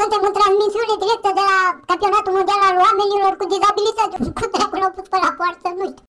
Suntem în transmisiune directă de la campionatul mondial al oamenilor cu dizabilități. Cu dracu l-au pus pe la poartă, nu știu.